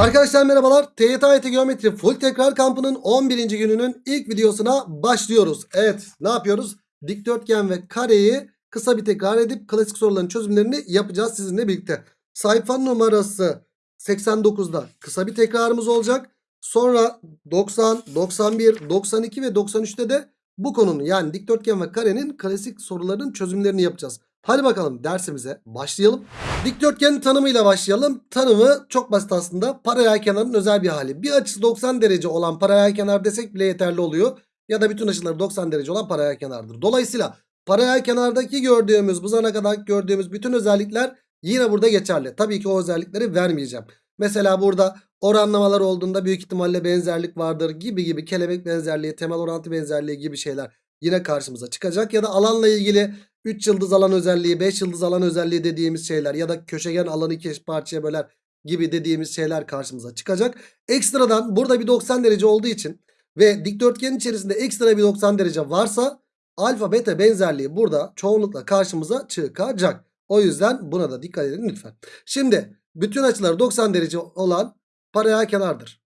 Arkadaşlar merhabalar. TYT Geometri Full Tekrar Kampı'nın 11. gününün ilk videosuna başlıyoruz. Evet ne yapıyoruz? Dikdörtgen ve kareyi kısa bir tekrar edip klasik soruların çözümlerini yapacağız sizinle birlikte. Sayfa numarası 89'da kısa bir tekrarımız olacak. Sonra 90, 91, 92 ve 93'te de bu konunun yani dikdörtgen ve karenin klasik soruların çözümlerini yapacağız. Hadi bakalım dersimize başlayalım. Dikdörtgenin tanımıyla başlayalım. Tanımı çok basit aslında. Paralel kenarın özel bir hali. Bir açısı 90 derece olan paralel kenar desek bile yeterli oluyor. Ya da bütün açıları 90 derece olan paralel kenardır. Dolayısıyla paralel kenardaki gördüğümüz bu zamana kadar gördüğümüz bütün özellikler yine burada geçerli. Tabii ki o özellikleri vermeyeceğim. Mesela burada oranlamalar olduğunda büyük ihtimalle benzerlik vardır gibi gibi kelebek benzerliği, temel orantı benzerliği gibi şeyler yine karşımıza çıkacak. Ya da alanla ilgili 3 yıldız alan özelliği, 5 yıldız alan özelliği dediğimiz şeyler ya da köşegen alanı iki parçaya böler gibi dediğimiz şeyler karşımıza çıkacak. Ekstradan burada bir 90 derece olduğu için ve dikdörtgenin içerisinde ekstra bir 90 derece varsa alfa beta benzerliği burada çoğunlukla karşımıza çıkacak. O yüzden buna da dikkat edin lütfen. Şimdi bütün açıları 90 derece olan paralel kenardır.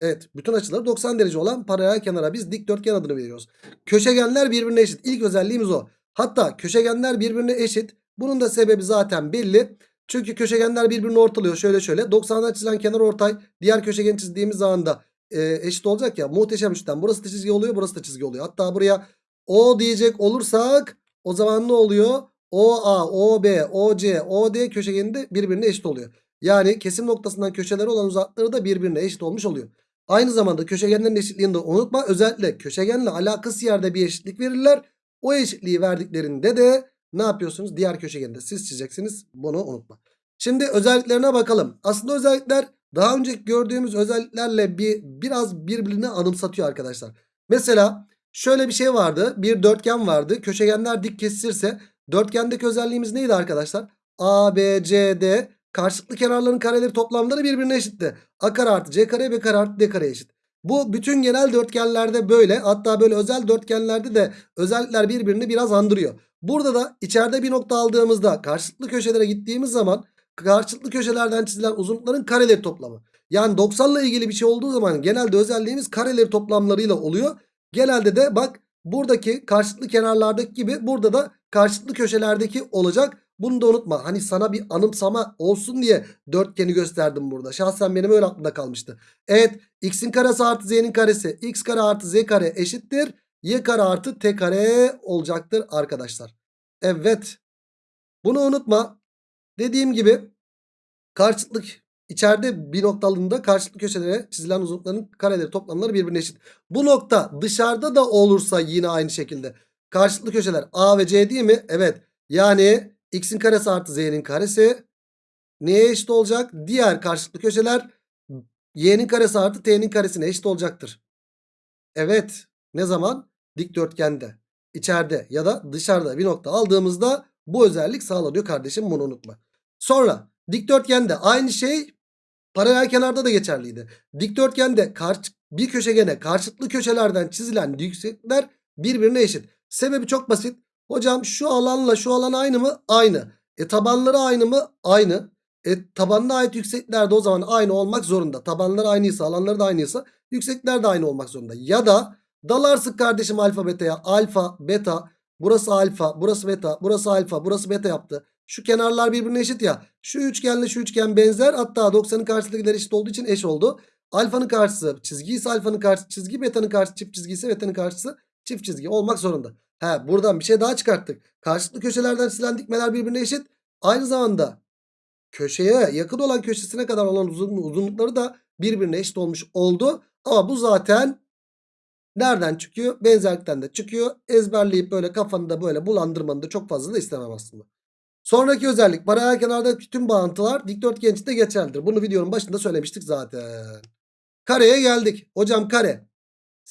Evet bütün açıları 90 derece olan paralel kenara biz dikdörtgen adını veriyoruz. Köşegenler birbirine eşit. İlk özelliğimiz o. Hatta köşegenler birbirine eşit. Bunun da sebebi zaten belli. Çünkü köşegenler birbirini ortalıyor. Şöyle şöyle 90'dan çizilen kenar ortay diğer köşegen çizdiğimiz zaman da e, eşit olacak ya. Muhteşem üçten. Burası da çizgi oluyor burası da çizgi oluyor. Hatta buraya O diyecek olursak o zaman ne oluyor? OA, OB, OC, OD köşegeni de birbirine eşit oluyor. Yani kesim noktasından köşeleri olan uzaklıkları da birbirine eşit olmuş oluyor. Aynı zamanda köşegenlerin eşitliğini de unutma. Özellikle köşegenle alakası yerde bir eşitlik verirler. O eşitliği verdiklerinde de ne yapıyorsunuz? Diğer köşegeni de siz çizeceksiniz. Bunu unutma. Şimdi özelliklerine bakalım. Aslında özellikler daha önceki gördüğümüz özelliklerle bir biraz birbirini anımsatıyor arkadaşlar. Mesela şöyle bir şey vardı. Bir dörtgen vardı. Köşegenler dik kesişirse dörtgendeki özelliğimiz neydi arkadaşlar? A, B, C, D karşılıklı kenarların kareleri toplamları birbirine eşitti. A kare artı C kare B kare artı D kare eşit. Bu bütün genel dörtgenlerde böyle. Hatta böyle özel dörtgenlerde de özellikler birbirini biraz andırıyor. Burada da içeride bir nokta aldığımızda karşılıklı köşelere gittiğimiz zaman karşılıklı köşelerden çizilen uzunlukların kareleri toplamı. Yani 90 ile ilgili bir şey olduğu zaman genelde özelliğimiz kareleri toplamlarıyla oluyor. Genelde de bak buradaki karşılıklı kenarlardaki gibi burada da karşılıklı köşelerdeki olacak. Bunu da unutma. Hani sana bir anımsama olsun diye dörtgeni gösterdim burada. Şahsen benim öyle aklımda kalmıştı. Evet x'in karesi artı z'nin karesi x kare artı z kare eşittir. y kare artı t kare olacaktır arkadaşlar. Evet. Bunu unutma. Dediğim gibi karşılıklı içeride bir noktalığında karşılıklı köşelere çizilen uzunlukların kareleri toplamları birbirine eşit. Bu nokta dışarıda da olursa yine aynı şekilde. Karşılıklı köşeler a ve c değil mi? Evet. Yani x'in karesi artı z'nin karesi neye eşit olacak? Diğer karşılıklı köşeler y'nin karesi artı t'nin karesine eşit olacaktır. Evet. Ne zaman? Dikdörtgende. içeride ya da dışarıda bir nokta aldığımızda bu özellik sağlanıyor kardeşim bunu unutma. Sonra dikdörtgende aynı şey paralel kenarda da geçerliydi. Dikdörtgende bir köşegene karşılıklı köşelerden çizilen yükseklikler birbirine eşit. Sebebi çok basit. Hocam şu alanla şu alan aynı mı? Aynı. E tabanları aynı mı? Aynı. E tabanına ait yükseklikler de o zaman aynı olmak zorunda. Tabanları aynıysa alanları da aynıysa yükseklikler de aynı olmak zorunda. Ya da dalarsın kardeşim alfa beta'ya. Alfa beta burası alfa burası beta burası alfa burası beta yaptı. Şu kenarlar birbirine eşit ya. Şu üçgenle şu üçgen benzer. Hatta 90'ın karşısındakiler eşit olduğu için eş oldu. Alfanın karşısı çizgi ise alfanın karşısı çizgi. Beta'nın karşısı çift çizgi ise beta'nın karşısı çift çizgi olmak zorunda. He buradan bir şey daha çıkarttık. Karşılıklı köşelerden çizilen dikmeler birbirine eşit. Aynı zamanda köşeye yakın olan köşesine kadar olan uzun, uzunlukları da birbirine eşit olmuş oldu. Ama bu zaten nereden çıkıyor? Benzerlikten de çıkıyor. Ezberleyip böyle kafanı böyle bulandırmanı da çok fazla da istemem aslında. Sonraki özellik paralel kenardaki tüm bağıntılar dikdörtgen içinde geçerlidir. Bunu videonun başında söylemiştik zaten. Kareye geldik. Hocam kare.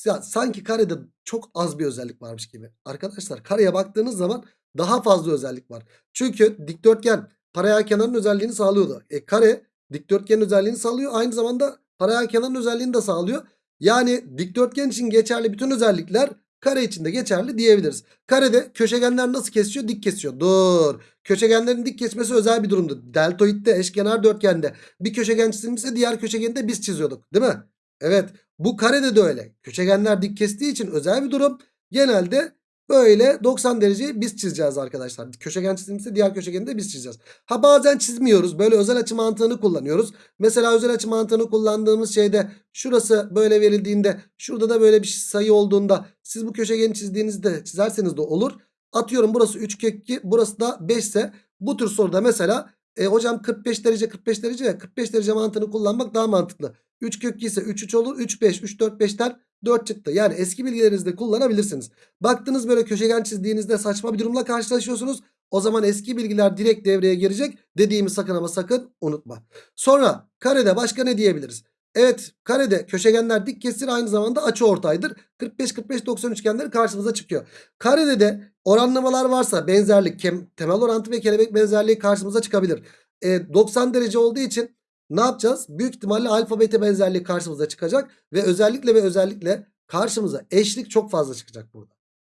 Ya, sanki karede çok az bir özellik varmış gibi. Arkadaşlar kareye baktığınız zaman daha fazla özellik var. Çünkü dikdörtgen paralel kenarın özelliğini sağlıyordu. E kare dikdörtgenin özelliğini sağlıyor. Aynı zamanda paralel kenarın özelliğini de sağlıyor. Yani dikdörtgen için geçerli bütün özellikler kare için de geçerli diyebiliriz. Karede köşegenler nasıl kesiyor? Dik kesiyor. Dur. Köşegenlerin dik kesmesi özel bir durumdu. Deltoidde, eşkenar dörtgende bir köşegen çizilmişse diğer köşegeni de biz çiziyorduk. Değil mi? Evet. Bu karede de öyle. Köşegenler dik kestiği için özel bir durum. Genelde böyle 90 dereceyi biz çizeceğiz arkadaşlar. Köşegen çizilmişse diğer köşegeni de biz çizeceğiz. Ha bazen çizmiyoruz. Böyle özel açı mantığını kullanıyoruz. Mesela özel açı mantığını kullandığımız şeyde şurası böyle verildiğinde şurada da böyle bir sayı olduğunda siz bu köşegeni çizdiğinizde çizerseniz de olur. Atıyorum burası 3 kök 2 burası da 5 ise bu tür soruda mesela e, hocam 45 derece 45 derece ya 45 derece mantığını kullanmak daha mantıklı. 3 kök 2 ise 3 3 olur 3 5 3 4 5'ten 4 çıktı. Yani eski bilgilerinizde kullanabilirsiniz. Baktınız böyle köşegen çizdiğinizde saçma bir durumla karşılaşıyorsunuz. O zaman eski bilgiler direkt devreye girecek. Dediğimi sakın ama sakın unutma. Sonra karede başka ne diyebiliriz? Evet karede köşegenler dik kesir aynı zamanda açı ortaydır. 45-45-90 üçgenleri karşımıza çıkıyor. Karede de oranlamalar varsa benzerlik, temel orantı ve kelebek benzerliği karşımıza çıkabilir. E, 90 derece olduğu için ne yapacağız? Büyük ihtimalle alfa beta benzerliği karşımıza çıkacak. Ve özellikle ve özellikle karşımıza eşlik çok fazla çıkacak burada.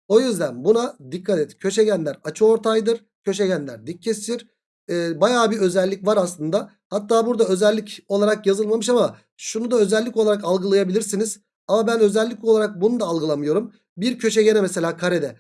O yüzden buna dikkat et. Köşegenler açıortaydır. Köşegenler dik kesir. Ee, bayağı bir özellik var aslında. Hatta burada özellik olarak yazılmamış ama şunu da özellik olarak algılayabilirsiniz. Ama ben özellik olarak bunu da algılamıyorum. Bir köşegene mesela karede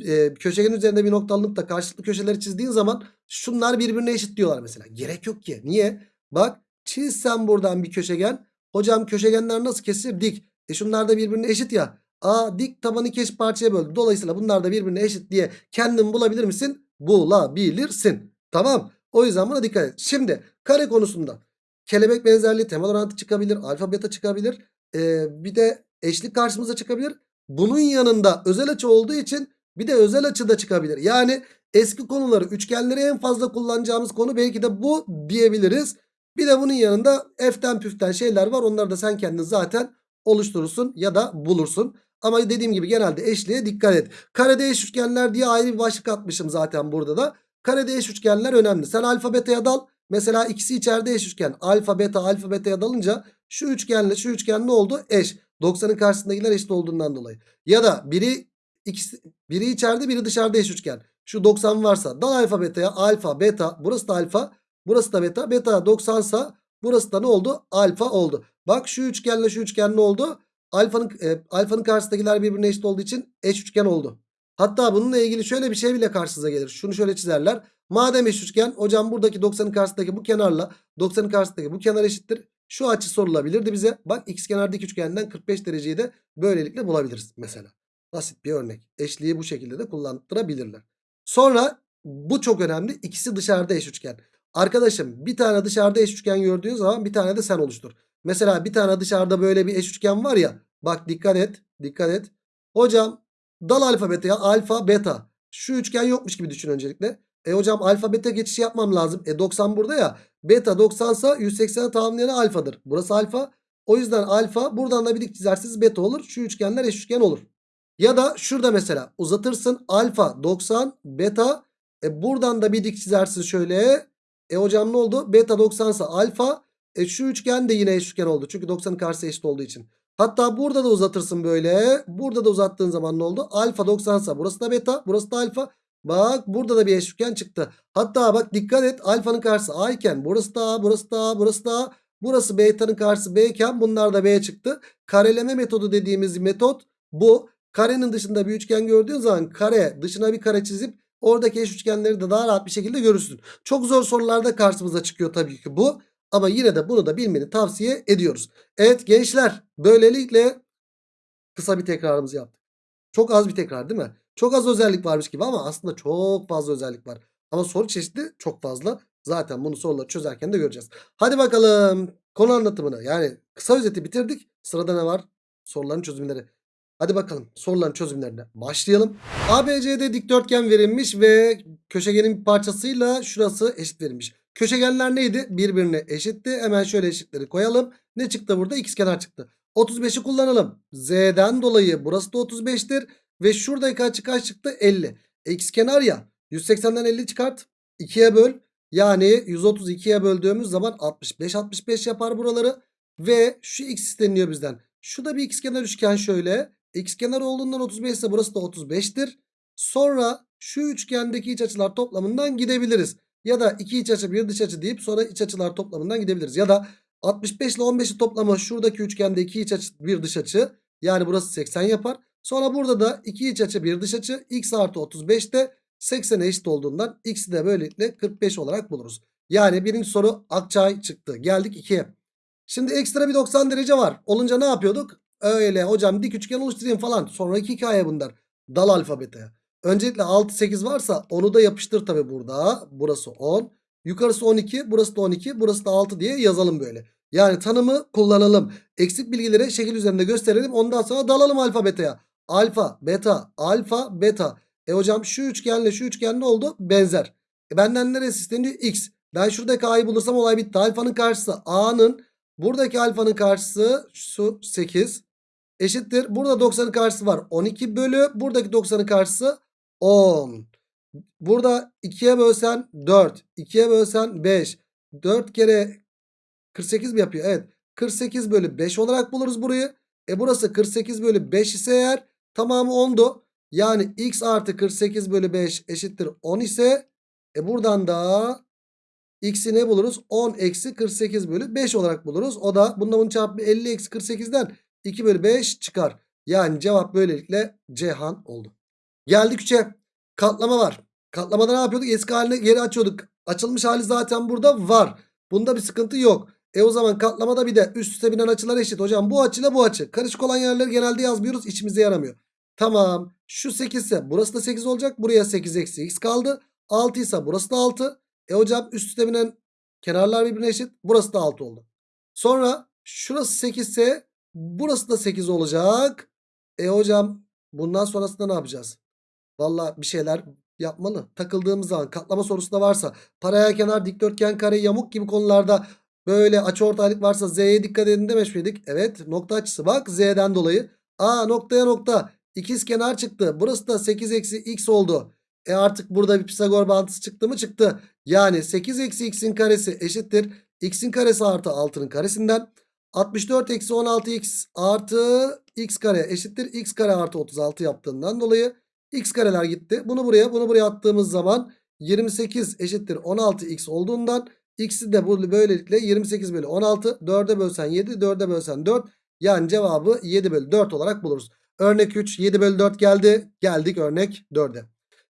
e, köşegenin üzerinde bir nokta alınıp da karşılıklı köşeleri çizdiğin zaman şunlar birbirine eşit diyorlar mesela. Gerek yok ki. Niye? Bak çizsem buradan bir köşegen. Hocam köşegenler nasıl kesilir? Dik. E şunlar da birbirine eşit ya. Aa dik tabanı iki parçaya böldü. Dolayısıyla bunlar da birbirine eşit diye kendin bulabilir misin? Bulabilirsin. Tamam. O yüzden buna dikkat et. Şimdi kare konusunda kelebek benzerliği temel orantı çıkabilir. Alfa beta çıkabilir. Ee, bir de eşlik karşımıza çıkabilir. Bunun yanında özel açı olduğu için bir de özel açı da çıkabilir. Yani eski konuları üçgenleri en fazla kullanacağımız konu belki de bu diyebiliriz. Bir de bunun yanında eften püften şeyler var. Onları da sen kendin zaten oluşturursun ya da bulursun. Ama dediğim gibi genelde eşliğe dikkat et. Karede eş üçgenler diye ayrı bir başlık atmışım zaten burada da. Karede eş üçgenler önemli. Sen alfa beta'ya dal. Mesela ikisi içeride eş üçgen. Alfa beta alfa beta'ya dalınca şu üçgenle şu üçgen ne oldu? Eş. 90'ın karşısındakiler eşit olduğundan dolayı. Ya da biri ikisi, biri içeride biri dışarıda eş üçgen. Şu 90 varsa dal alfa beta'ya alfa beta burası da alfa burası da beta. Beta 90 sa burası da ne oldu? Alfa oldu. Bak şu üçgenle şu üçgen ne oldu? Alfanın, e, alfanın karşısındakiler birbirine eşit olduğu için eş üçgen oldu. Hatta bununla ilgili şöyle bir şey bile karşınıza gelir. Şunu şöyle çizerler. Madem eş üçgen hocam buradaki 90'ın karşısındaki bu kenarla 90'ın karşısındaki bu kenar eşittir. Şu açı sorulabilirdi bize. Bak x kenardaki üçgenden 45 dereceyi de böylelikle bulabiliriz mesela. Basit bir örnek. Eşliği bu şekilde de kullandırabilirler. Sonra bu çok önemli. İkisi dışarıda eş üçgen. Arkadaşım bir tane dışarıda eş üçgen gördüğün zaman bir tane de sen oluştur. Mesela bir tane dışarıda böyle bir eş üçgen var ya. Bak dikkat et. Dikkat et. Hocam dal alfabeteye alfa beta. Şu üçgen yokmuş gibi düşün öncelikle. E hocam alfa beta geçişi yapmam lazım. E 90 burada ya. Beta 90 ise 180'e tamamlayan alfadır. Burası alfa. O yüzden alfa buradan da bir dik çizerseniz beta olur. Şu üçgenler eş üçgen olur. Ya da şurada mesela uzatırsın alfa 90 beta. E buradan da bir dik çizersin şöyle. E hocam ne oldu? Beta 90 ise alfa. E şu üçgen de yine eş üçgen oldu. Çünkü 90'ın karşısı eşit olduğu için. Hatta burada da uzatırsın böyle. Burada da uzattığın zaman ne oldu? Alfa 90 ise burası da beta. Burası da alfa. Bak burada da bir eş üçgen çıktı. Hatta bak dikkat et. Alfanın karşısı A iken burası da A, burası da A, burası da A. Burası beta'nın karşısı B iken bunlar da B çıktı. Kareleme metodu dediğimiz metot bu. Karenin dışında bir üçgen gördüğün zaman kare dışına bir kare çizip oradaki eş üçgenleri de daha rahat bir şekilde görürsün. Çok zor sorularda karşımıza çıkıyor tabii ki bu. Ama yine de bunu da bilmeni tavsiye ediyoruz. Evet gençler böylelikle kısa bir tekrarımızı yaptık. Çok az bir tekrar değil mi? Çok az özellik varmış gibi ama aslında çok fazla özellik var. Ama soru çeşidi çok fazla. Zaten bunu soruları çözerken de göreceğiz. Hadi bakalım konu anlatımını yani kısa özeti bitirdik. Sırada ne var? Soruların çözümleri. Hadi bakalım soruların çözümlerine başlayalım. ABCD dikdörtgen verilmiş ve köşegenin bir parçasıyla şurası eşit verilmiş. Köşegenler neydi? Birbirine eşitti. Hemen şöyle eşitleri koyalım. Ne çıktı burada? kenar çıktı. 35'i kullanalım. Z'den dolayı burası da 35'tir. Ve şuradaki açı kaç çıktı? 50. E, kenar ya. 180'den 50 çıkart. 2'ye böl. Yani 132'ye böldüğümüz zaman 65 65 yapar buraları. Ve şu x isteniyor bizden. Şu da bir kenar üçgen şöyle. x kenar olduğundan 35 ise burası da 35'tir. Sonra şu üçgendeki iç açılar toplamından gidebiliriz. Ya da iki iç açı bir dış açı deyip sonra iç açılar toplamından gidebiliriz. Ya da 65 ile 15'i toplamı şuradaki üçgende iki iç açı bir dış açı. Yani burası 80 yapar. Sonra burada da iki iç açı bir dış açı. x artı 35 de 80'e eşit olduğundan x'i de böylelikle 45 olarak buluruz. Yani birinci soru Akçay çıktı. Geldik 2'ye. Şimdi ekstra bir 90 derece var. Olunca ne yapıyorduk? Öyle hocam dik üçgen oluşturayım falan. Sonraki hikaye bunlar. Dal alfabeteye. Öncelikle 6 8 varsa onu da yapıştır tabi burada. Burası 10. Yukarısı 12, burası da 12, burası da 6 diye yazalım böyle. Yani tanımı kullanalım. Eksik bilgileri şekil üzerinde gösterelim. Ondan sonra dalalım alfabeteye. Alfa, beta, alfa, beta. E hocam şu üçgenle şu üçgen ne oldu? Benzer. E benden neresi isteniyor? X. Ben şuradaki A'yı bulursam olay bitti. Alfanın karşısı A'nın. Buradaki alfanın karşısı şu 8. Eşittir. Burada 90'ın karşısı var. 12 bölü. Buradaki 90'ın karşısı 10. Burada 2'ye bölsen 4. 2'ye bölsen 5. 4 kere 48 mi yapıyor? Evet. 48 bölü 5 olarak buluruz burayı. E burası 48 bölü 5 ise eğer tamamı 10'du. Yani x artı 48 bölü 5 eşittir 10 ise e buradan da x'i ne buluruz? 10 eksi 48 bölü 5 olarak buluruz. O da bununla bunu çarpı 50 eksi 48'den 2 bölü 5 çıkar. Yani cevap böylelikle Cihan oldu. Geldik 3'e. Katlama var. Katlamada ne yapıyorduk? Eski haline geri açıyorduk. Açılmış hali zaten burada var. Bunda bir sıkıntı yok. E o zaman katlamada bir de üst üste binen açılar eşit. Hocam bu açıyla bu açı. Karışık olan yerleri genelde yazmıyoruz. İçimize yaramıyor. Tamam. Şu 8 ise burası da 8 olacak. Buraya 8 eksi x kaldı. 6 ise burası da 6. E hocam üst üste binen kenarlar birbirine eşit. Burası da 6 oldu. Sonra şurası 8 ise burası da 8 olacak. E hocam bundan sonrasında ne yapacağız? Valla bir şeyler yapmalı. Takıldığımız zaman katlama sorusunda varsa paraya kenar dikdörtgen kare yamuk gibi konularda böyle açıortaylık varsa Z'ye dikkat edin demiş miydik? Evet nokta açısı bak Z'den dolayı. A noktaya nokta ikiz kenar çıktı. Burası da 8 eksi x oldu. E artık burada bir Pisagor bağıntısı çıktı mı? Çıktı. Yani 8 eksi x'in karesi eşittir. x'in karesi artı 6'nın karesinden. 64 eksi 16x artı x kare eşittir. x kare artı 36 yaptığından dolayı x kareler gitti. Bunu buraya bunu buraya attığımız zaman 28 eşittir 16x olduğundan x'i de böylelikle 28 bölü 16 4'e bölsen 7 4'e bölsen 4 yani cevabı 7 bölü 4 olarak buluruz. Örnek 3 7 bölü 4 geldi. Geldik örnek 4'e.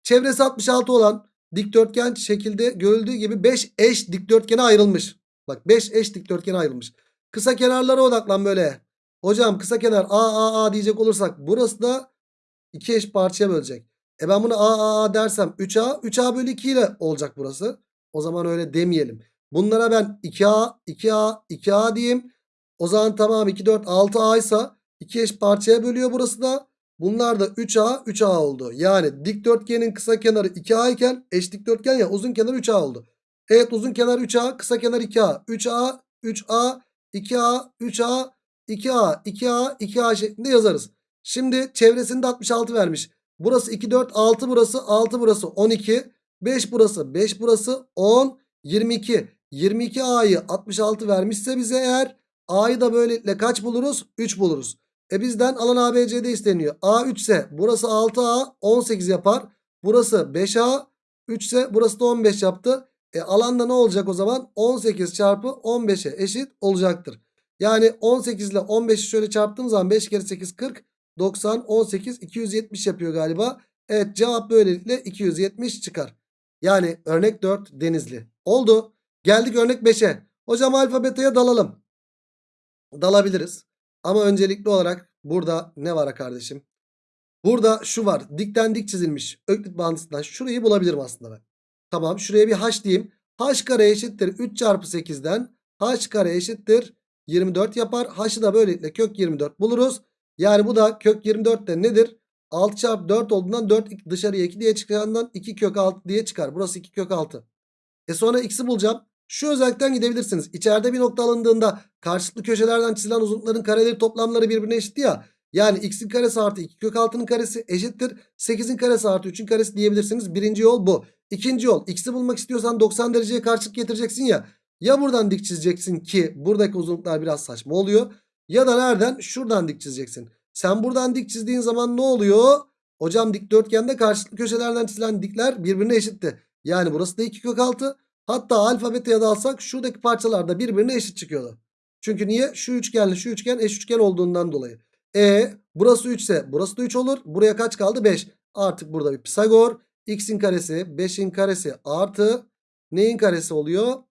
Çevresi 66 olan dikdörtgen şekilde görüldüğü gibi 5 eş dikdörtgene ayrılmış. Bak 5 eş dikdörtgene ayrılmış. Kısa kenarlara odaklan böyle. Hocam kısa kenar A A A diyecek olursak burası da 2 eş parçaya bölecek. E ben bunu A A A dersem 3A 3A bölü 2 ile olacak burası. O zaman öyle demeyelim. Bunlara ben 2A 2A 2A diyeyim. O zaman tamam 2 4 6A ise 2 eş parçaya bölüyor burası da. Bunlar da 3A 3A oldu. Yani dikdörtgenin kısa kenarı 2A iken eş dikdörtgen ya uzun kenar 3A oldu. Evet uzun kenar 3A kısa kenar 2A. 3A 3A 2A 3A 2A 2A 2A şeklinde yazarız. Şimdi çevresinde 66 vermiş. Burası 2 4 6 burası 6 burası 12 5 burası 5 burası 10 22 22A'yı 66 vermişse bize eğer A'yı da böylelikle kaç buluruz? 3 buluruz. E bizden alan ABCD isteniyor. A 3 ise burası 6A 18 yapar. Burası 5A 3 ise burası da 15 yaptı. E alanda ne olacak o zaman? 18 çarpı 15'e eşit olacaktır. Yani 18 ile 15'i şöyle çarptığım zaman 5 kere 8 40 90 18 270 yapıyor galiba. Evet cevap böylelikle 270 çıkar. Yani örnek 4 denizli. Oldu. Geldik örnek 5'e. Hocam alfa beta'ya dalalım. Dalabiliriz. Ama öncelikli olarak burada ne var kardeşim? Burada şu var. Dikten dik çizilmiş. Öklit bağıntısından şurayı bulabilirim aslında ben. Tamam şuraya bir h diyeyim. h kare eşittir 3 çarpı 8'den. h kare eşittir 24 yapar. h'ı da böylelikle kök 24 buluruz. Yani bu da kök 24 de nedir? 6 çarpı 4 olduğundan 4 dışarıya 2 diye çıkacağından 2 kök 6 diye çıkar. Burası 2 kök 6. E sonra x'i bulacağım. Şu özellikten gidebilirsiniz. İçeride bir nokta alındığında karşılıklı köşelerden çizilen uzunlukların kareleri toplamları birbirine eşit ya. Yani x'in karesi artı 2 kök 6'nın karesi eşittir. 8'in karesi artı 3'ün karesi diyebilirsiniz. Birinci yol bu. İkinci yol x'i bulmak istiyorsan 90 dereceye karşılık getireceksin ya. Ya buradan dik çizeceksin ki buradaki uzunluklar biraz saçma oluyor. Ya da nereden? Şuradan dik çizeceksin. Sen buradan dik çizdiğin zaman ne oluyor? Hocam dikdörtgende karşılıklı köşelerden çizilen dikler birbirine eşitti. Yani burası da 2 kök 6. Hatta alfa beta'ya da alsak şuradaki parçalar da birbirine eşit çıkıyordu. Çünkü niye? Şu üçgenle şu üçgen eş üçgen olduğundan dolayı. E burası 3 ise burası da 3 olur. Buraya kaç kaldı? 5. Artık burada bir Pisagor. X'in karesi 5'in karesi artı neyin karesi oluyor?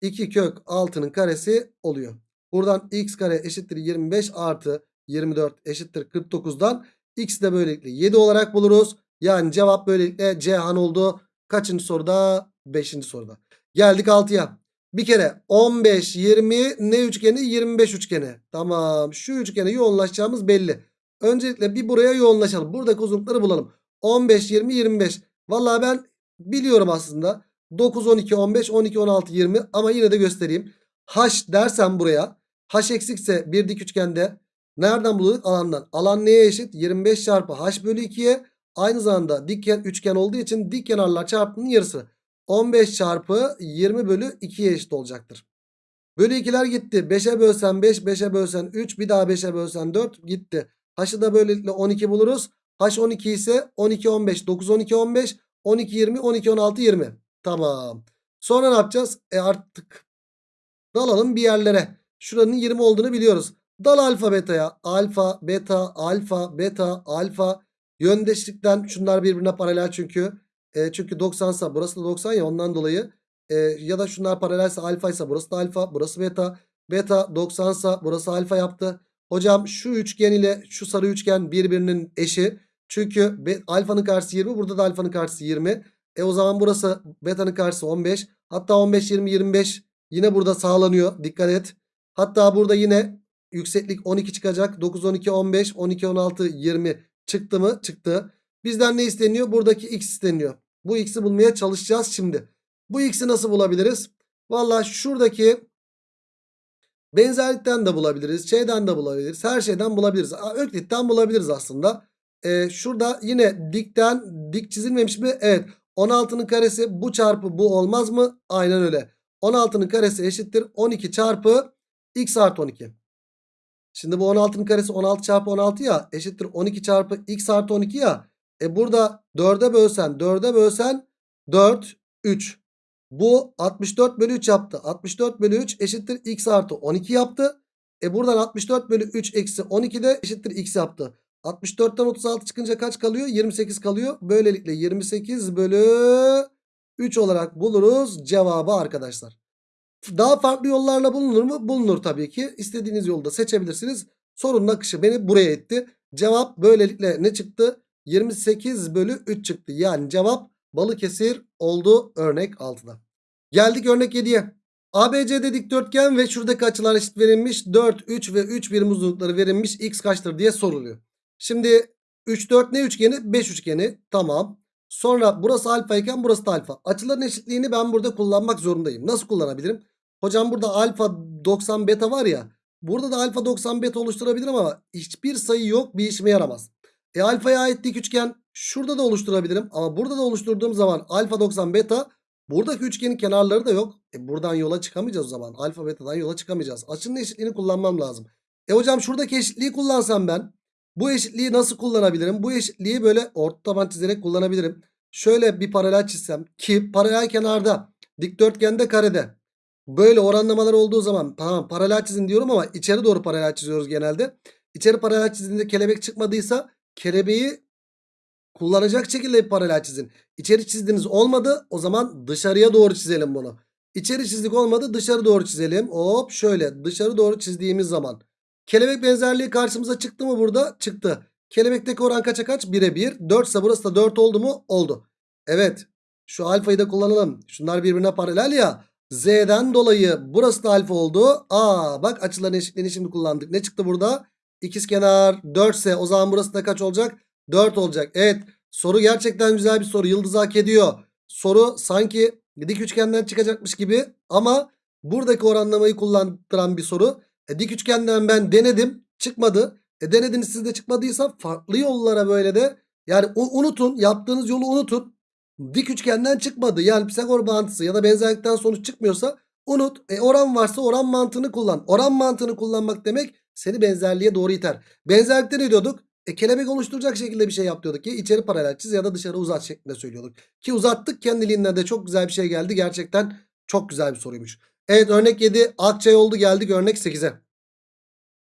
2 kök 6'nın karesi oluyor. Buradan x kare eşittir 25 artı 24 eşittir 49'dan x de böylelikle 7 olarak buluruz. Yani cevap böylelikle Cihan oldu. Kaçıncı soruda? 5. soruda. Geldik 6'ya. Bir kere 15, 20 ne üçgeni? 25 üçgeni. Tamam. Şu üçgene yoğunlaşacağımız belli. Öncelikle bir buraya yoğunlaşalım. Buradaki uzunlukları bulalım. 15, 20, 25. Vallahi ben biliyorum aslında. 9, 12, 15, 12, 16, 20 ama yine de göstereyim. H dersem buraya. H eksikse bir dik üçgende nereden buluyorduk? Alandan. Alan neye eşit? 25 çarpı H bölü 2'ye. Aynı zamanda dik üçgen olduğu için dik kenarlar çarpımının yarısı. 15 çarpı 20 bölü 2'ye eşit olacaktır. Bölü 2'ler gitti. 5'e bölsen 5, 5'e bölsen 3, bir daha 5'e bölsen 4 gitti. H'ı da böylelikle 12 buluruz. H 12 ise 12, 15, 9, 12, 15, 12, 20, 12, 16, 20. Tamam. Sonra ne yapacağız? E artık dalalım bir yerlere. Şuranın 20 olduğunu biliyoruz. Dal alfa beta'ya. Alfa, beta, alfa, beta, alfa. Yöndeşlikten şunlar birbirine paralel çünkü. E, çünkü 90 ise burası da 90 ya ondan dolayı. E, ya da şunlar paralelse alfa ise burası da alfa, burası beta. Beta 90 ise burası alfa yaptı. Hocam şu üçgen ile şu sarı üçgen birbirinin eşi. Çünkü alfanın karşısı 20 burada da alfanın karşısı 20. E o zaman burası beta'nın karşısı 15. Hatta 15, 20, 25 yine burada sağlanıyor. Dikkat et. Hatta burada yine yükseklik 12 çıkacak. 9, 12, 15, 12, 16, 20 çıktı mı? Çıktı. Bizden ne isteniyor? Buradaki x isteniyor. Bu x'i bulmaya çalışacağız şimdi. Bu x'i nasıl bulabiliriz? Valla şuradaki benzerlikten de bulabiliriz. Şeyden de bulabiliriz. Her şeyden bulabiliriz. Öklitten bulabiliriz aslında. Ee, şurada yine dikten dik çizilmemiş mi? Evet. 16'nın karesi bu çarpı bu olmaz mı? Aynen öyle. 16'nın karesi eşittir 12 çarpı x artı 12. Şimdi bu 16'nın karesi 16 çarpı 16 ya eşittir 12 çarpı x artı 12 ya. E burada 4'e bölsen 4'e bölsen 4 3. Bu 64 bölü 3 yaptı. 64 bölü 3 eşittir x artı 12 yaptı. E buradan 64 bölü 3 eksi 12 de eşittir x yaptı. 64'ten 36 çıkınca kaç kalıyor? 28 kalıyor. Böylelikle 28 bölü 3 olarak buluruz cevabı arkadaşlar. Daha farklı yollarla bulunur mu? Bulunur tabii ki. İstediğiniz yolda seçebilirsiniz. Sorunun akışı beni buraya etti. Cevap böylelikle ne çıktı? 28 bölü 3 çıktı. Yani cevap Balıkesir oldu örnek 6'da. Geldik örnek 7'ye. ABC'de dikdörtgen ve şuradaki açılar eşit verilmiş. 4, 3 ve 3 birim uzunlukları verilmiş. X kaçtır diye soruluyor. Şimdi 3, 4 ne üçgeni? 5 üçgeni. Tamam. Sonra burası alfa iken burası da alfa. Açıların eşitliğini ben burada kullanmak zorundayım. Nasıl kullanabilirim? Hocam burada alfa 90 beta var ya. Burada da alfa 90 beta oluşturabilirim ama hiçbir sayı yok bir işime yaramaz. E alfaya ait dik üçgen şurada da oluşturabilirim. Ama burada da oluşturduğum zaman alfa 90 beta buradaki üçgenin kenarları da yok. E buradan yola çıkamayacağız o zaman. Alfa betadan yola çıkamayacağız. Açının eşitliğini kullanmam lazım. E hocam şuradaki eşitliği kullansam ben bu eşitliği nasıl kullanabilirim? Bu eşitliği böyle orta taban çizerek kullanabilirim. Şöyle bir paralel çizsem ki paralel kenarda dikdörtgende karede böyle oranlamalar olduğu zaman tamam paralel çizin diyorum ama içeri doğru paralel çiziyoruz genelde. İçeri paralel çizdiğinde kelebek çıkmadıysa kelebeği kullanacak şekilde bir paralel çizin. İçeri çizdiniz olmadı o zaman dışarıya doğru çizelim bunu. İçeri çizdik olmadı dışarı doğru çizelim. Hop şöyle dışarı doğru çizdiğimiz zaman. Kelebek benzerliği karşımıza çıktı mı burada? Çıktı. Kelebekteki oran kaça kaç? 1'e 1. 4 ise burası da 4 oldu mu? Oldu. Evet. Şu alfayı da kullanalım. Şunlar birbirine paralel ya. Z'den dolayı burası da alfa oldu. Aa bak açıların eşitliğini şimdi kullandık. Ne çıktı burada? İkizkenar 4 ise o zaman burası da kaç olacak? 4 olacak. Evet soru gerçekten güzel bir soru. Yıldız hak ediyor. Soru sanki dik üçgenden çıkacakmış gibi ama buradaki oranlamayı kullandıran bir soru. E, dik üçgenden ben denedim çıkmadı. E denediniz sizde çıkmadıysa farklı yollara böyle de yani unutun yaptığınız yolu unutun. Dik üçgenden çıkmadı. Yani Pisagor bağıntısı ya da benzerlikten sonuç çıkmıyorsa unut. E oran varsa oran mantığını kullan. Oran mantığını kullanmak demek seni benzerliğe doğru iter. Benzerlikte ne diyorduk? E, kelebek oluşturacak şekilde bir şey yap diyorduk ki içeri paralel çiz ya da dışarı uzat şeklinde söylüyorduk. Ki uzattık kendiliğinden de çok güzel bir şey geldi. Gerçekten çok güzel bir soruymuş. Evet örnek 7 Akçay oldu geldik örnek 8'e.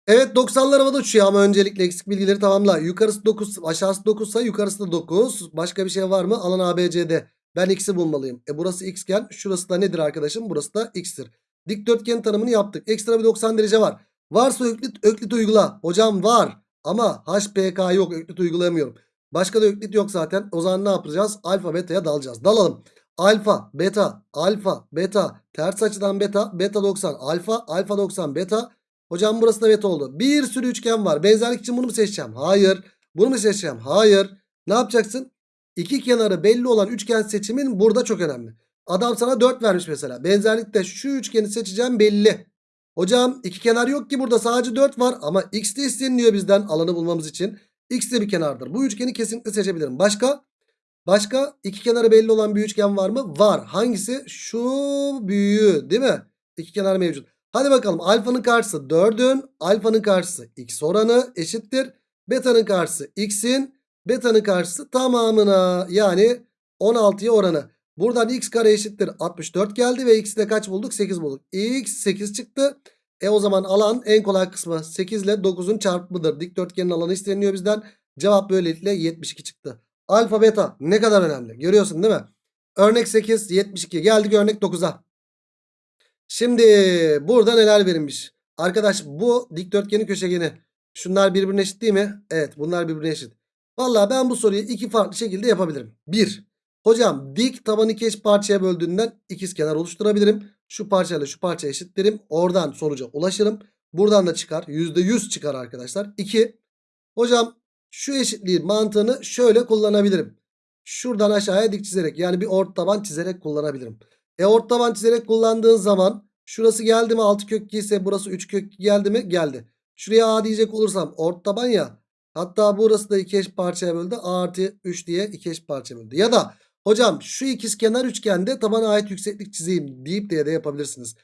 Evet 90'lar havada uçuyor ama öncelikle eksik bilgileri tamamla. Yukarısı 9 aşağısı 9 ise yukarısı da 9. Başka bir şey var mı? Alan ABCD. Ben x'i bulmalıyım. E burası x iken şurası da nedir arkadaşım? Burası da x'tir. Dikdörtgen tanımını yaptık. Ekstra bir 90 derece var. Varsa öklit, öklit uygula. Hocam var. Ama HPK yok. Öklit uygulayamıyorum. Başka da öklit yok zaten. O zaman ne yapacağız? Alfa beta'ya dalacağız. Dalalım. Alfa, beta, alfa, beta, ters açıdan beta, beta 90, alfa, alfa 90, beta. Hocam burası da beta oldu. Bir sürü üçgen var. Benzerlik için bunu mu seçeceğim? Hayır. Bunu mu seçeceğim? Hayır. Ne yapacaksın? İki kenarı belli olan üçgen seçimin burada çok önemli. Adam sana 4 vermiş mesela. Benzerlikte şu üçgeni seçeceğim belli. Hocam iki kenar yok ki burada sadece 4 var ama x de isteniliyor bizden alanı bulmamız için. X de bir kenardır. Bu üçgeni kesinlikle seçebilirim. Başka? Başka iki kenarı belli olan bir üçgen var mı? Var. Hangisi? Şu büyüğü değil mi? İki kenar mevcut. Hadi bakalım alfanın karşısı 4'ün alfanın karşısı x oranı eşittir. Beta'nın karşısı x'in beta'nın karşısı tamamına yani 16'ya oranı. Buradan x kare eşittir 64 geldi ve x'i de kaç bulduk? 8 bulduk. x 8 çıktı. E o zaman alan en kolay kısmı 8 ile 9'un çarpımıdır. Dikdörtgenin alanı isteniyor bizden. Cevap böylelikle 72 çıktı. Alfa beta ne kadar önemli görüyorsun değil mi? Örnek 8 72 geldik örnek 9'a. Şimdi burada neler verilmiş? Arkadaş bu dikdörtgenin köşegeni. Şunlar birbirine eşit değil mi? Evet bunlar birbirine eşit. Valla ben bu soruyu iki farklı şekilde yapabilirim. Bir. Hocam dik tabanı iki eş parçaya böldüğünden ikizkenar oluşturabilirim. Şu parçayla şu parça eşitlerim. Oradan sonuca ulaşırım. Buradan da çıkar. %100 çıkar arkadaşlar. 2. Hocam şu eşitliğin mantığını şöyle kullanabilirim. Şuradan aşağıya dik çizerek yani bir ort taban çizerek kullanabilirim. E ort taban çizerek kullandığın zaman şurası geldi mi 6 kök 2 ise burası 3 kök 2 geldi mi? Geldi. Şuraya A diyecek olursam ort taban ya. Hatta burası da iki eş parçaya böldü. A artı 3 diye iki eş parçaya böldü. Ya da hocam şu ikizkenar üçgende tabana ait yükseklik çizeyim deyip diye de yapabilirsiniz.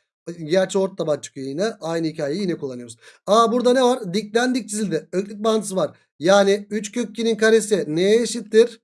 Gerçi ort taban çıkıyor yine. Aynı hikayeyi yine kullanıyoruz. Aa burada ne var? Dikten dik çizildi. Öklit bağıntısı var. Yani 3 kök 2'nin karesi neye eşittir?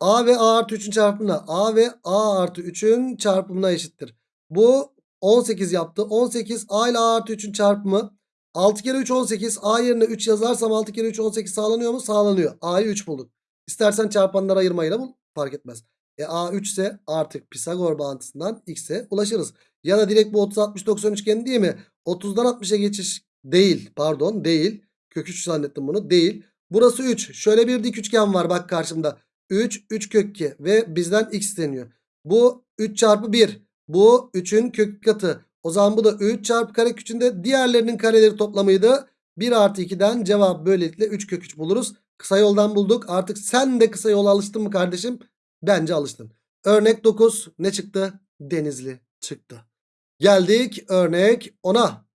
A ve A artı 3'ün çarpımına. A ve A artı 3'ün çarpımına eşittir. Bu 18 yaptı. 18 A ile A artı 3'ün çarpımı. 6 kere 3 18. A yerine 3 yazarsam 6 kere 3 18 sağlanıyor mu? Sağlanıyor. A'yı 3 bulduk. İstersen çarpanları ayırmayla bul. Fark etmez. E A 3 ise artık Pisagor bağıntısından X'e ulaşırız. Ya da direkt bu 30 60 90 üçgeni değil mi? 30'dan 60'a geçiş değil. Pardon değil. Kök 3 zannettim bunu. Değil. Burası 3. Şöyle bir dik üçgen var bak karşımda. 3 3 kök 2 ve bizden x isteniyor. Bu 3 çarpı 1. Bu 3'ün kök katı. O zaman bu da 3 çarpı kare küçüğünde diğerlerinin kareleri toplamıydı. 1 artı 2'den cevap böylelikle 3 kök 3 buluruz. Kısa yoldan bulduk. Artık sen de kısa yola alıştın mı kardeşim? Bence alıştın. Örnek 9 ne çıktı? Denizli çıktı. Geldik örnek 10'a.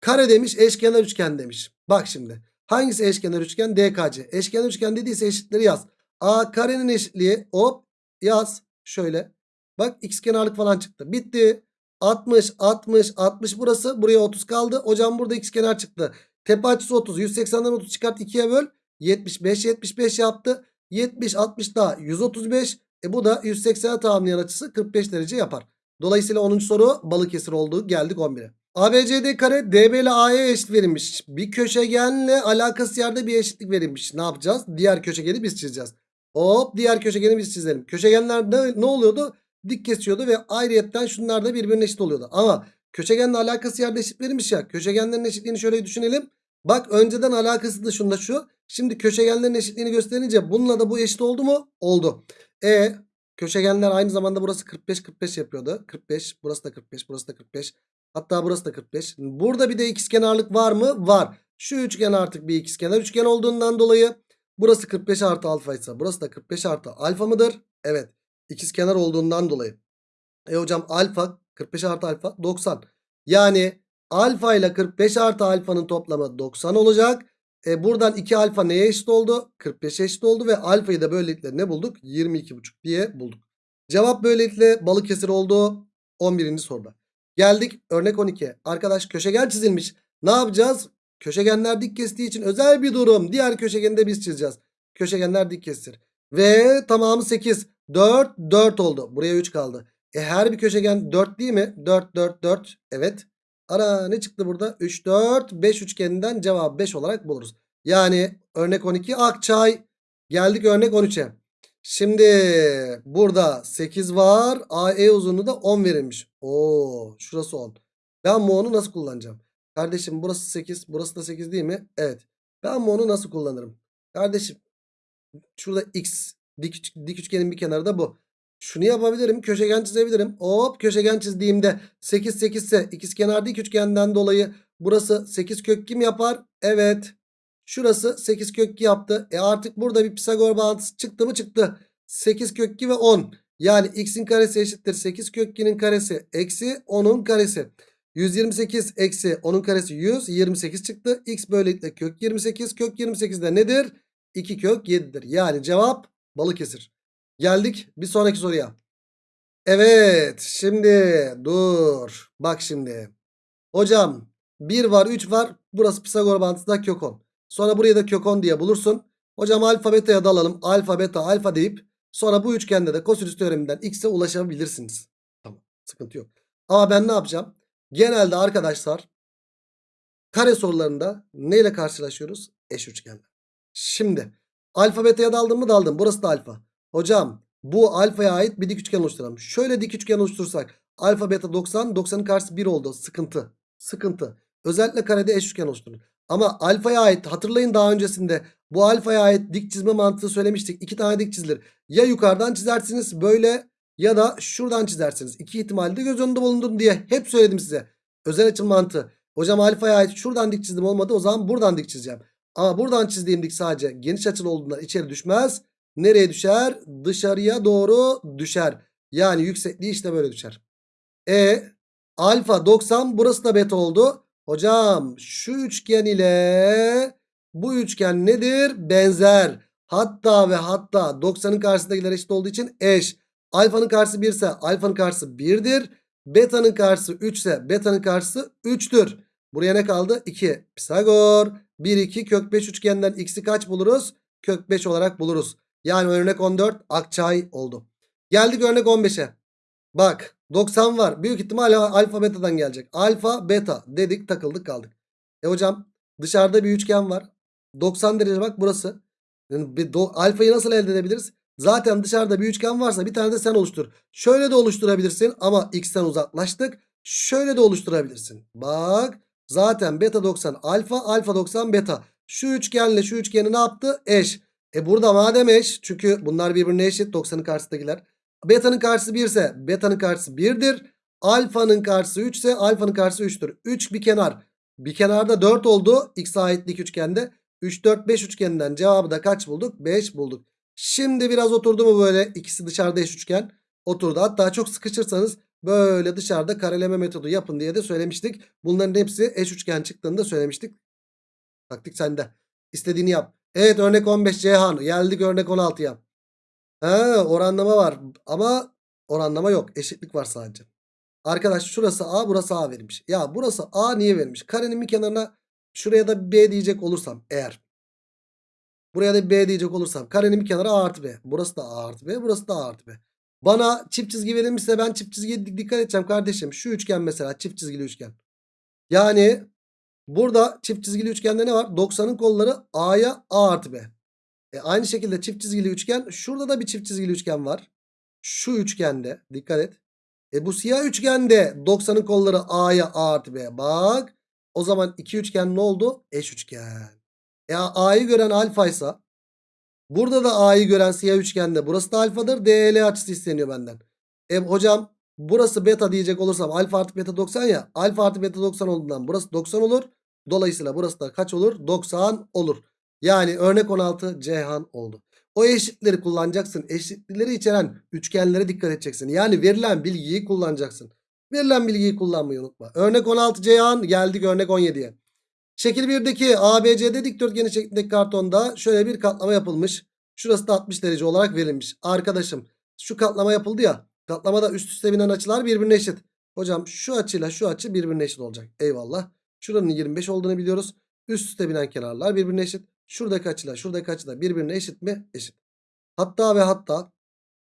Kare demiş eşkenar üçgen demiş. Bak şimdi. Hangisi eşkenar üçgen? DKC. Eşkenar üçgen dediyse eşitleri yaz. A karenin eşitliği hop yaz. Şöyle. Bak x kenarlık falan çıktı. Bitti. 60 60 60 burası. Buraya 30 kaldı. Hocam burada x kenar çıktı. Tepe açısı 30. 180'den 30 çıkart 2'ye böl. 75 75 yaptı. 70 60 daha 135. E bu da 180'e tamamlayan açısı 45 derece yapar. Dolayısıyla 10. soru Balıkesir oldu. Geldik 11'e. ABCD kare DB ile AE eşit verilmiş. Bir köşegenle alakası yerde bir eşitlik verilmiş. Ne yapacağız? Diğer köşegeni biz çizeceğiz. Hop diğer köşegeni biz çizelim. Köşegenler ne, ne oluyordu? Dik kesiyordu ve ayrıyetten şunlar da birbirine eşit oluyordu. Ama köşegenle alakası yerde eşit verilmiş ya. Köşegenlerin eşitliğini şöyle düşünelim. Bak önceden alakası da şunda şu. Şimdi köşegenlerin eşitliğini gösterince bununla da bu eşit oldu mu? Oldu. E köşegenler aynı zamanda burası 45 45 yapıyordu. 45 burası da 45 burası da 45. Hatta burası da 45. Burada bir de ikizkenarlık var mı? Var. Şu üçgen artık bir ikizkenar üçgen olduğundan dolayı burası 45 artı alfa ise burası da 45 artı alfa mıdır? Evet. İkizkenar olduğundan dolayı. E hocam alfa 45 artı alfa 90. Yani alfa ile 45 artı alfanın toplamı 90 olacak. E buradan 2 alfa neye eşit oldu? 45'e eşit oldu ve alfayı da böylelikle ne bulduk? 22,5 diye bulduk. Cevap böylelikle Balıkesir oldu 11. soruda. Geldik örnek 12'ye. Arkadaş köşegen çizilmiş. Ne yapacağız? Köşegenler dik kestiği için özel bir durum. Diğer köşegeni de biz çizeceğiz. Köşegenler dik kestir. Ve tamamı 8. 4 4 oldu. Buraya 3 kaldı. E her bir köşegen 4 değil mi? 4 4 4. Evet. Ara ne çıktı burada? 3 4 5 üçgeninden cevap 5 olarak buluruz. Yani örnek 12 Akçay. Geldik örnek 13'e. Şimdi burada 8 var. AE uzunluğu da 10 verilmiş. Oo, şurası 10. Ben bu 10'u nasıl kullanacağım? Kardeşim burası 8. Burası da 8 değil mi? Evet. Ben bu 10'u nasıl kullanırım? Kardeşim şurada x dik, dik üçgenin bir kenarı da bu. Şunu yapabilirim. Köşegen çizebilirim. Hop köşegen çizdiğimde 8 8 ise ikizkenar dik üçgenden dolayı burası 8 kök kim yapar? Evet. Şurası 8 kök 2 yaptı. E artık burada bir Pisagor bağıntısı çıktı mı çıktı. 8 kök 2 ve 10. Yani x'in karesi eşittir 8 kök 2'nin karesi eksi 10'un karesi. 128 eksi 10'un karesi 100. 28 çıktı. X böylelikle kök 28. Kök 28 de nedir? 2 kök 7'dir. Yani cevap Balıkesir. Geldik bir sonraki soruya. Evet şimdi dur. Bak şimdi. Hocam 1 var 3 var. Burası Pisagor bağıntısı da kök 10. Sonra buraya da kök 10 diye bulursun. Hocam alfa beta'ya dalalım. Alfa beta alfa deyip sonra bu üçgende de kosinüs teoreminden x'e ulaşabilirsiniz. Tamam sıkıntı yok. Ama ben ne yapacağım? Genelde arkadaşlar kare sorularında neyle karşılaşıyoruz? Eş üçgenler. Şimdi alfa beta'ya daldım mı daldım. Burası da alfa. Hocam bu alfaya ait bir dik üçgen oluşturalım. Şöyle dik üçgen oluştursak alfa beta 90 90'ın karşısı 1 oldu. Sıkıntı. Sıkıntı. Özellikle karede eş üçgen oluşturun. Ama alfaya ait hatırlayın daha öncesinde bu alfaya ait dik çizme mantığı söylemiştik. İki tane dik çizilir. Ya yukarıdan çizersiniz böyle ya da şuradan çizersiniz. İki ihtimalde göz önünde bulundurun diye hep söyledim size. Özel açım mantığı. Hocam alfaya ait şuradan dik çizdim olmadı o zaman buradan dik çizeceğim. Ama buradan çizdiğim dik sadece geniş açılı olduğundan içeri düşmez. Nereye düşer? Dışarıya doğru düşer. Yani yüksekliği işte böyle düşer. E alfa 90 burası da beta oldu. Hocam şu üçgen ile bu üçgen nedir? Benzer. Hatta ve hatta 90'ın karşısındakiler eşit olduğu için eş. Alfanın karşısı 1 ise alfanın karşısı 1'dir. Beta'nın karşısı 3 ise beta'nın karşısı 3'tür. Buraya ne kaldı? 2. Pisagor. 1 2 kök 5 üçgenden x'i kaç buluruz? Kök 5 olarak buluruz. Yani örnek 14 Akçay oldu. Geldik örnek 15'e. Bak 90 var. Büyük ihtimalle alfa beta'dan gelecek. Alfa beta dedik takıldık kaldık. E hocam dışarıda bir üçgen var. 90 derece bak burası. Yani bir do- alfayı nasıl elde edebiliriz? Zaten dışarıda bir üçgen varsa bir tane de sen oluştur. Şöyle de oluşturabilirsin ama x'ten uzaklaştık. Şöyle de oluşturabilirsin. Bak zaten beta 90 alfa alfa 90 beta. Şu üçgenle şu üçgeni ne yaptı? Eş. E burada madem eş çünkü bunlar birbirine eşit 90'ın karşısındakiler. Beta'nın karşısı 1 ise beta'nın karşısı 1'dir. Alfa'nın karşısı 3 ise alfanın karşısı 3'tür. 3 bir kenar. Bir kenarda 4 oldu. X aitlik üçgende. 3 4 5 üçgeninden cevabı da kaç bulduk? 5 bulduk. Şimdi biraz oturdu mu böyle ikisi dışarıda eş üçgen? Oturdu. Hatta çok sıkışırsanız böyle dışarıda kareleme metodu yapın diye de söylemiştik. Bunların hepsi eş üçgen çıktığını da söylemiştik. Taktik sende. İstediğini yap. Evet örnek 15 Ceyhan. Geldik örnek 16'ya. He, oranlama var ama oranlama yok. Eşitlik var sadece. Arkadaş şurası A burası A verilmiş. Ya burası A niye verilmiş? Karenin bir kenarına şuraya da B diyecek olursam eğer. Buraya da B diyecek olursam. Karenin bir kenarı A artı B. Burası da A artı B. Burası da A artı B. Bana çift çizgi verilmişse ben çift çizgiye dikkat edeceğim kardeşim. Şu üçgen mesela çift çizgili üçgen. Yani burada çift çizgili üçgende ne var? 90'ın kolları A'ya A artı B. E aynı şekilde çift çizgili üçgen. Şurada da bir çift çizgili üçgen var. Şu üçgende. Dikkat et. E bu siyah üçgende 90'ın kolları A'ya A artı B. Bak. O zaman iki üçgen ne oldu? Eş üçgen. E A'yı gören alfaysa. Burada da A'yı gören siyah üçgende. Burası da alfadır. DL açısı isteniyor benden. E hocam burası beta diyecek olursam alfa artı beta 90 ya. Alfa artı beta 90 olduğundan burası 90 olur. Dolayısıyla burası da kaç olur? 90 olur. Yani örnek 16 Ceyhan oldu. O eşitleri kullanacaksın. Eşitlikleri içeren üçgenlere dikkat edeceksin. Yani verilen bilgiyi kullanacaksın. Verilen bilgiyi kullanmayı unutma. Örnek 16 Ceyhan geldik örnek 17'ye. Şekil 1'deki ABCD dikdörtgeni şeklindeki kartonda şöyle bir katlama yapılmış. Şurası da 60 derece olarak verilmiş. Arkadaşım şu katlama yapıldı ya. Katlamada üst üste binen açılar birbirine eşit. Hocam şu açıyla şu açı birbirine eşit olacak. Eyvallah. Şuranın 25 olduğunu biliyoruz. Üst üste binen kenarlar birbirine eşit. Şuradaki açılar şuradaki açılar birbirine eşit mi? Eşit. Hatta ve hatta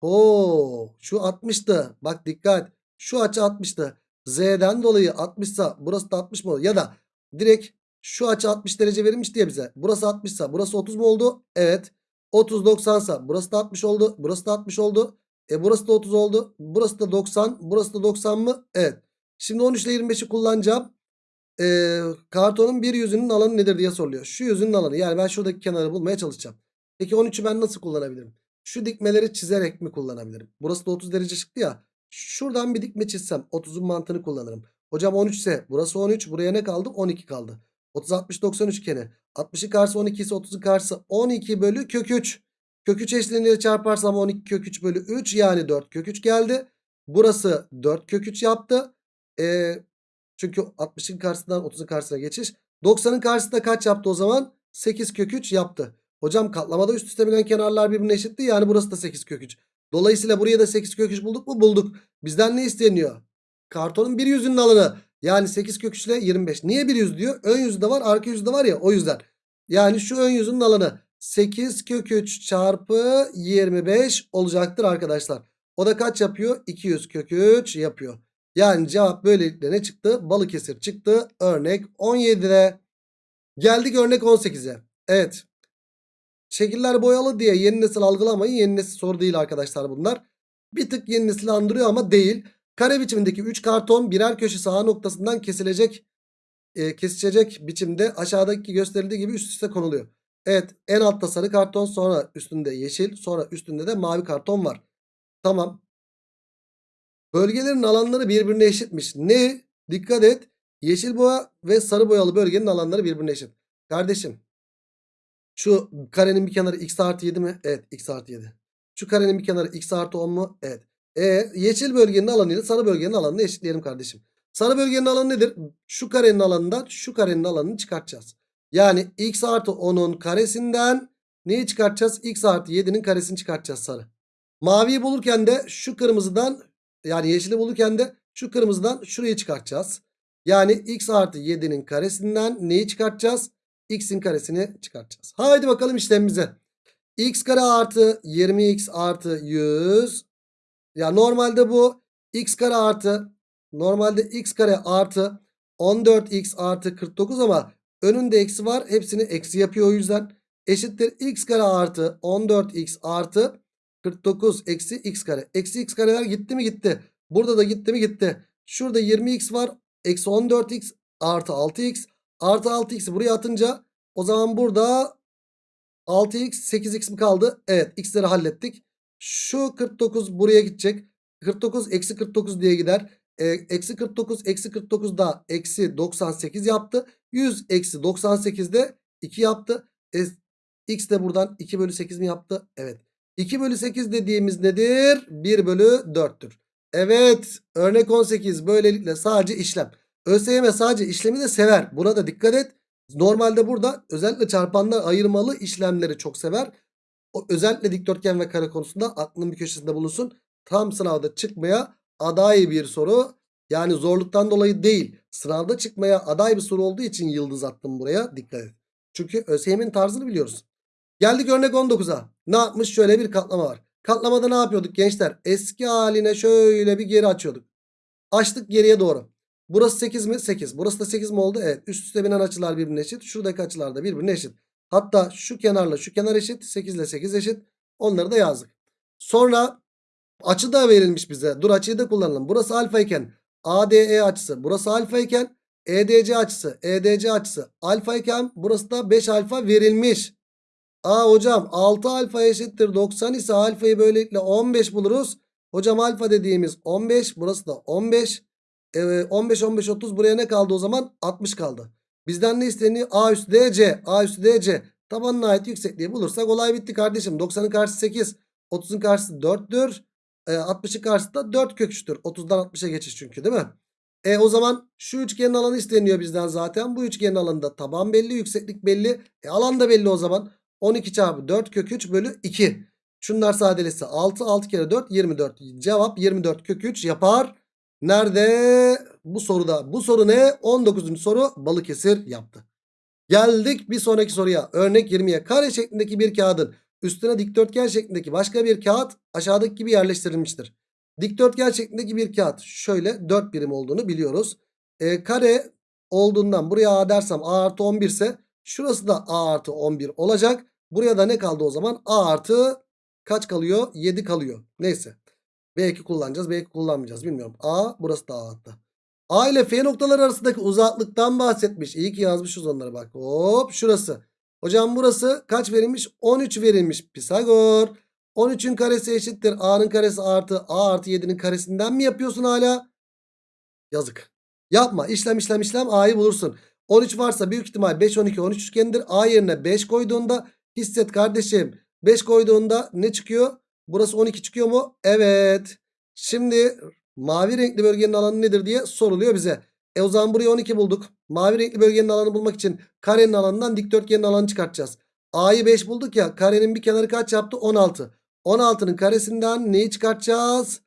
Oo, şu 60'tı. Bak dikkat. Şu açı 60'tı. Z'den dolayı 60 sa burası da 60 mı olur? Ya da direkt şu açı 60 derece verilmiş diye bize. Burası 60 sa burası 30 mu oldu? Evet. 30 90 sa burası da 60 oldu. Burası da 60 oldu. E burası da 30 oldu. Burası da 90. Burası da 90 mı? Evet. Şimdi 13 ile 25'i kullanacağım. Ee, kartonun bir yüzünün alanı nedir diye soruluyor. Şu yüzünün alanı yani ben şuradaki kenarı bulmaya çalışacağım. Peki 13'ü ben nasıl kullanabilirim? Şu dikmeleri çizerek mi kullanabilirim? Burası da 30 derece çıktı ya. Şuradan bir dikme çizsem 30'un mantığını kullanırım. Hocam 13 ise burası 13 buraya ne kaldı? 12 kaldı. 30 60 90 üçgeni. 60'ın karşısı 12 ise 30'un karşısı 12 bölü kök 3. Kök 3 eşleniyle çarparsam 12 kök 3 bölü 3 yani 4 kök 3 geldi. Burası 4 kök 3 yaptı. Ee, çünkü 60'ın karşısından 30'un karşısına geçiş. 90'ın karşısında kaç yaptı o zaman? 8 kök 3 yaptı. Hocam katlamada üst üste binen kenarlar birbirine eşitti. Yani burası da 8 kök 3. Dolayısıyla buraya da 8 kök 3 bulduk mu? Bulduk. Bizden ne isteniyor? Kartonun bir yüzünün alanı. Yani 8 kök 3 ile 25. Niye bir yüz diyor? Ön yüzü de var arka yüzü de var ya o yüzden. Yani şu ön yüzünün alanı 8 kök 3 çarpı 25 olacaktır arkadaşlar. O da kaç yapıyor? 200 kök 3 yapıyor. Yani cevap böylelikle ne çıktı? Balıkesir çıktı. Örnek 17'de. Geldik örnek 18'e. Evet. Şekiller boyalı diye yeni nesil algılamayın. Yeni nesil soru değil arkadaşlar bunlar. Bir tık yeni nesil andırıyor ama değil. Kare biçimindeki 3 karton birer köşesi A noktasından kesilecek e, kesişecek biçimde aşağıdaki gösterildiği gibi üst üste konuluyor. Evet en altta sarı karton sonra üstünde yeşil sonra üstünde de mavi karton var. Tamam. Bölgelerin alanları birbirine eşitmiş. Ne? Dikkat et. Yeşil boya ve sarı boyalı bölgenin alanları birbirine eşit. Kardeşim. Şu karenin bir kenarı x artı 7 mi? Evet x artı 7. Şu karenin bir kenarı x artı 10 mu? Evet. E, yeşil bölgenin alanıyla sarı bölgenin alanını eşitleyelim kardeşim. Sarı bölgenin alanı nedir? Şu karenin alanından şu karenin alanını çıkartacağız. Yani x artı 10'un karesinden neyi çıkartacağız? x artı 7'nin karesini çıkartacağız sarı. Maviyi bulurken de şu kırmızıdan yani yeşili bulurken de şu kırmızıdan şurayı çıkartacağız. Yani x artı 7'nin karesinden neyi çıkartacağız? x'in karesini çıkartacağız. Haydi bakalım işlemimize. x kare artı 20x artı 100. Ya normalde bu x kare artı normalde x kare artı 14x artı 49 ama önünde eksi var. Hepsini eksi yapıyor o yüzden. Eşittir x kare artı 14x artı 49 eksi x kare. Eksi x kareler gitti mi gitti. Burada da gitti mi gitti. Şurada 20x var. Eksi 14x artı 6x. Artı 6x'i buraya atınca o zaman burada 6x 8x mi kaldı? Evet x'leri hallettik. Şu 49 buraya gidecek. 49 eksi 49 diye gider. E, eksi 49 eksi 49 da eksi 98 yaptı. 100 eksi 98 de 2 yaptı. E, x de buradan 2 bölü 8 mi yaptı? Evet. 2 bölü 8 dediğimiz nedir? 1 bölü 4'tür. Evet örnek 18 böylelikle sadece işlem. ÖSYM sadece işlemi de sever. Buna da dikkat et. Normalde burada özellikle çarpanlar ayırmalı işlemleri çok sever. O özellikle dikdörtgen ve kare konusunda aklının bir köşesinde bulunsun. Tam sınavda çıkmaya aday bir soru. Yani zorluktan dolayı değil. Sınavda çıkmaya aday bir soru olduğu için yıldız attım buraya. Dikkat et. Çünkü ÖSYM'in tarzını biliyoruz. Geldik örnek 19'a. Ne yapmış? Şöyle bir katlama var. Katlamada ne yapıyorduk gençler? Eski haline şöyle bir geri açıyorduk. Açtık geriye doğru. Burası 8 mi? 8. Burası da 8 mi oldu? Evet. Üst üste binen açılar birbirine eşit. Şuradaki açılar da birbirine eşit. Hatta şu kenarla şu kenar eşit. 8 ile 8 eşit. Onları da yazdık. Sonra açı da verilmiş bize. Dur açıyı da kullanalım. Burası alfa iken ADE açısı. Burası alfa iken EDC açısı. EDC açısı alfa iken burası da 5 alfa verilmiş. Aa hocam 6 alfa eşittir 90 ise alfayı böylelikle 15 buluruz. Hocam alfa dediğimiz 15 burası da 15. Ee, 15 15 30 buraya ne kaldı o zaman? 60 kaldı. Bizden ne isteniyor? A üstü DC. A üstü DC. Tabanına ait yüksekliği bulursak olay bitti kardeşim. 90'ın karşısı 8. 30'un karşısı 4'tür. E, 60'ın karşısı da 4 kök 3'tür. 30'dan 60'a geçiş çünkü değil mi? E o zaman şu üçgenin alanı isteniyor bizden zaten. Bu üçgenin alanında taban belli, yükseklik belli. E alan da belli o zaman. 12 çarpı 4 kök 3 bölü 2. Şunlar sadeleşse 6. 6 kere 4 24. Cevap 24 kök 3 yapar. Nerede? Bu soruda. Bu soru ne? 19. soru Balıkesir yaptı. Geldik bir sonraki soruya. Örnek 20'ye. Kare şeklindeki bir kağıdın üstüne dikdörtgen şeklindeki başka bir kağıt aşağıdaki gibi yerleştirilmiştir. Dikdörtgen şeklindeki bir kağıt şöyle 4 birim olduğunu biliyoruz. E, kare olduğundan buraya A dersem A artı 11 ise şurası da A artı 11 olacak. Buraya da ne kaldı o zaman? A artı kaç kalıyor? 7 kalıyor. Neyse. Belki kullanacağız belki kullanmayacağız bilmiyorum. A burası da A hatta. A ile F noktaları arasındaki uzaklıktan bahsetmiş. İyi ki yazmışız onları bak. Hop şurası. Hocam burası kaç verilmiş? 13 verilmiş Pisagor. 13'ün karesi eşittir. A'nın karesi artı A artı 7'nin karesinden mi yapıyorsun hala? Yazık. Yapma. İşlem işlem işlem A'yı bulursun. 13 varsa büyük ihtimal 5 12 13 üçgenidir. A yerine 5 koyduğunda hisset kardeşim. 5 koyduğunda ne çıkıyor? Burası 12 çıkıyor mu? Evet. Şimdi mavi renkli bölgenin alanı nedir diye soruluyor bize. E o zaman buraya 12 bulduk. Mavi renkli bölgenin alanı bulmak için karenin alanından dikdörtgenin alanı çıkartacağız. A'yı 5 bulduk ya. Karenin bir kenarı kaç yaptı? 16. 16'nın karesinden neyi çıkartacağız?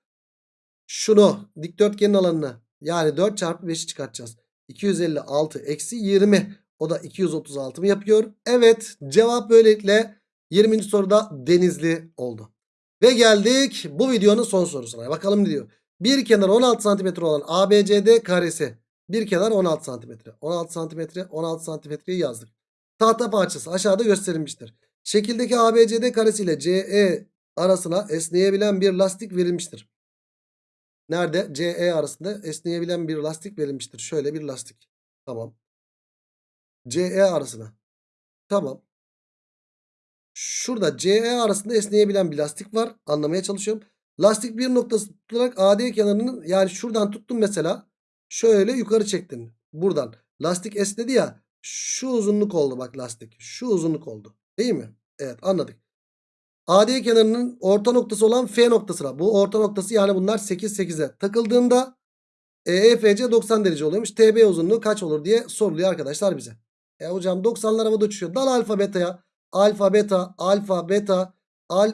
Şunu dikdörtgenin alanını. Yani 4 çarpı 5'i çıkartacağız. 256 eksi 20. O da 236 mı yapıyor? Evet cevap böylelikle 20. soruda denizli oldu. Ve geldik bu videonun son sorusuna. Bakalım ne diyor. Bir kenar 16 cm olan ABCD karesi. Bir kenar 16 cm. 16 cm 16 santimetreyi yazdık. Tahta parçası aşağıda gösterilmiştir. Şekildeki ABCD karesi ile CE arasına esneyebilen bir lastik verilmiştir. Nerede? CE arasında esneyebilen bir lastik verilmiştir. Şöyle bir lastik. Tamam. CE arasına. Tamam. Şurada CE arasında esneyebilen bir lastik var. Anlamaya çalışıyorum. Lastik bir noktası tutularak AD kenarının yani şuradan tuttun mesela. Şöyle yukarı çektin. Buradan. Lastik esnedi ya. Şu uzunluk oldu bak lastik. Şu uzunluk oldu. Değil mi? Evet anladık. AD kenarının orta noktası olan F noktasına. Bu orta noktası yani bunlar 8 8'e takıldığında EFC 90 derece oluyormuş. TB uzunluğu kaç olur diye soruluyor arkadaşlar bize. E hocam 90'lar havada uçuşuyor. Dal alfa beta'ya. Alfa beta alfa beta al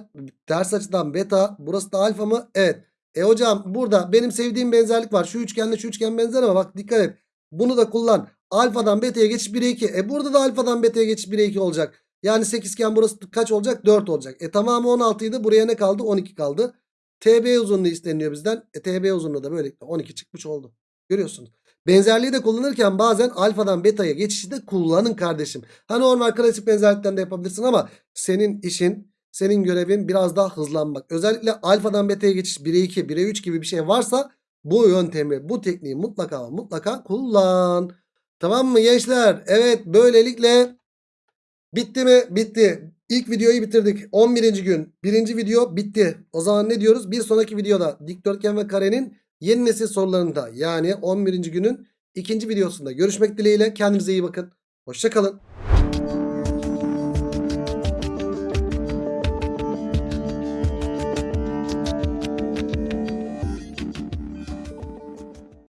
ters açıdan beta. Burası da alfa mı? Evet. E hocam burada benim sevdiğim benzerlik var. Şu üçgenle şu üçgen benzer ama bak dikkat et. Bunu da kullan. Alfadan beta'ya geçiş 1'e 2. E burada da alfadan beta'ya geçiş 1'e 2 olacak. Yani 8 iken burası kaç olacak? 4 olacak. E tamamı 16 idi. Buraya ne kaldı? 12 kaldı. TB uzunluğu isteniyor bizden. E TB uzunluğu da böylelikle 12 çıkmış oldu. Görüyorsunuz. Benzerliği de kullanırken bazen alfadan beta'ya geçişi de kullanın kardeşim. Ha normal klasik benzerlikten de yapabilirsin ama senin işin, senin görevin biraz daha hızlanmak. Özellikle alfadan beta'ya geçiş 1'e 2, 1'e 3 gibi bir şey varsa bu yöntemi, bu tekniği mutlaka mutlaka kullan. Tamam mı gençler? Evet böylelikle bitti mi? Bitti. İlk videoyu bitirdik. 11. gün. Birinci video bitti. O zaman ne diyoruz? Bir sonraki videoda dikdörtgen ve karenin yeni nesil sorularında yani 11. günün ikinci videosunda görüşmek dileğiyle. Kendinize iyi bakın. Hoşçakalın.